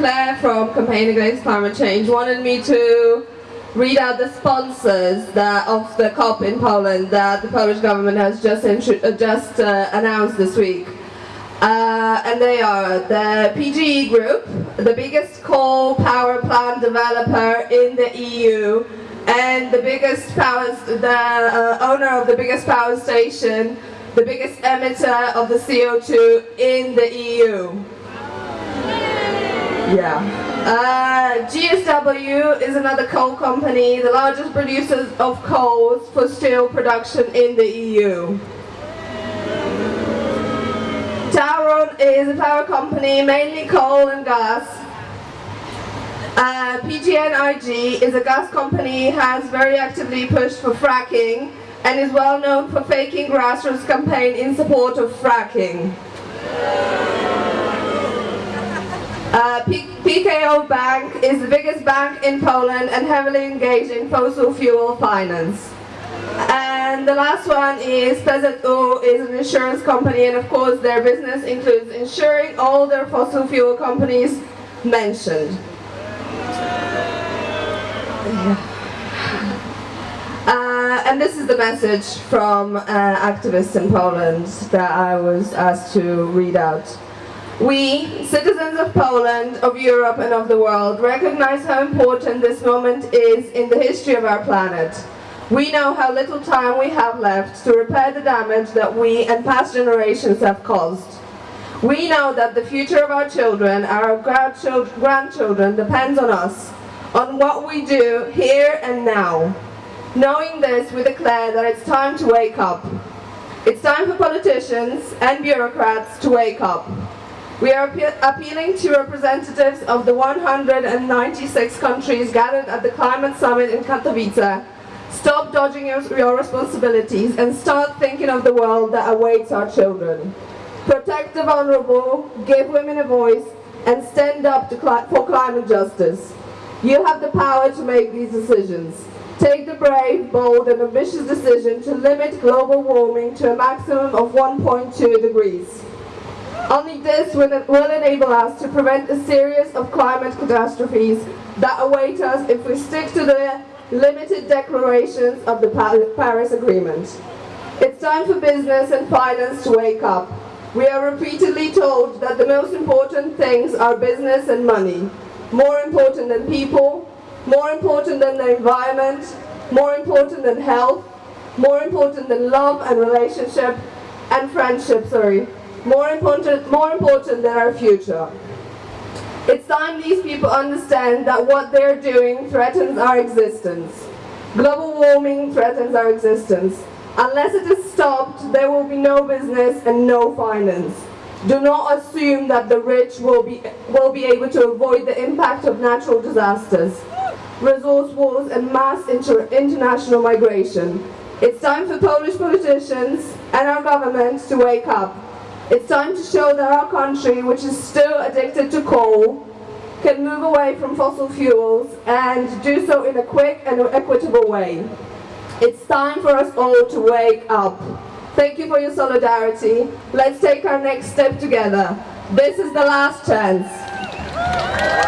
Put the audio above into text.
Claire from Campaign Against Climate Change wanted me to read out the sponsors that, of the COP in Poland that the Polish government has just, uh, just uh, announced this week. Uh, and they are the PGE Group, the biggest coal power plant developer in the EU, and the biggest power, the uh, owner of the biggest power station, the biggest emitter of the CO2 in the EU. Yeah. Uh, JSW is another coal company, the largest producer of coals for steel production in the EU. Tauron is a power company, mainly coal and gas. Uh, PGNiG is a gas company, has very actively pushed for fracking and is well known for faking grassroots campaign in support of fracking. Uh, PKO Bank is the biggest bank in Poland and heavily engaged in fossil fuel finance. And the last one is PZU is an insurance company and of course their business includes insuring all their fossil fuel companies mentioned. Uh, and this is the message from uh, activists in Poland that I was asked to read out. We, citizens of Poland, of Europe and of the world, recognize how important this moment is in the history of our planet. We know how little time we have left to repair the damage that we and past generations have caused. We know that the future of our children, our grandchildren, depends on us, on what we do here and now. Knowing this, we declare that it's time to wake up. It's time for politicians and bureaucrats to wake up. We are appealing to representatives of the 196 countries gathered at the Climate Summit in Katowice. Stop dodging your, your responsibilities and start thinking of the world that awaits our children. Protect the vulnerable, give women a voice, and stand up cli for climate justice. You have the power to make these decisions. Take the brave, bold and ambitious decision to limit global warming to a maximum of 1.2 degrees. Only this will, enable us to prevent a series of climate catastrophes that await us if we stick to the limited declarations of the Paris Agreement. It's time for business and finance to wake up. We are repeatedly told that the most important things are business and money. More important than people, more important than the environment, more important than health, more important than love and relationship, and friendship, sorry more important, more important than our future. It's time these people understand that what they're doing threatens our existence. Global warming threatens our existence. Unless it is stopped, there will be no business and no finance. Do not assume that the rich will be, will be able to avoid the impact of natural disasters, resource wars and mass inter international migration. It's time for Polish politicians and our government to wake up. It's time to show that our country, which is still addicted to coal, can move away from fossil fuels and do so in a quick and equitable way. It's time for us all to wake up. Thank you for your solidarity. Let's take our next step together. This is the last chance.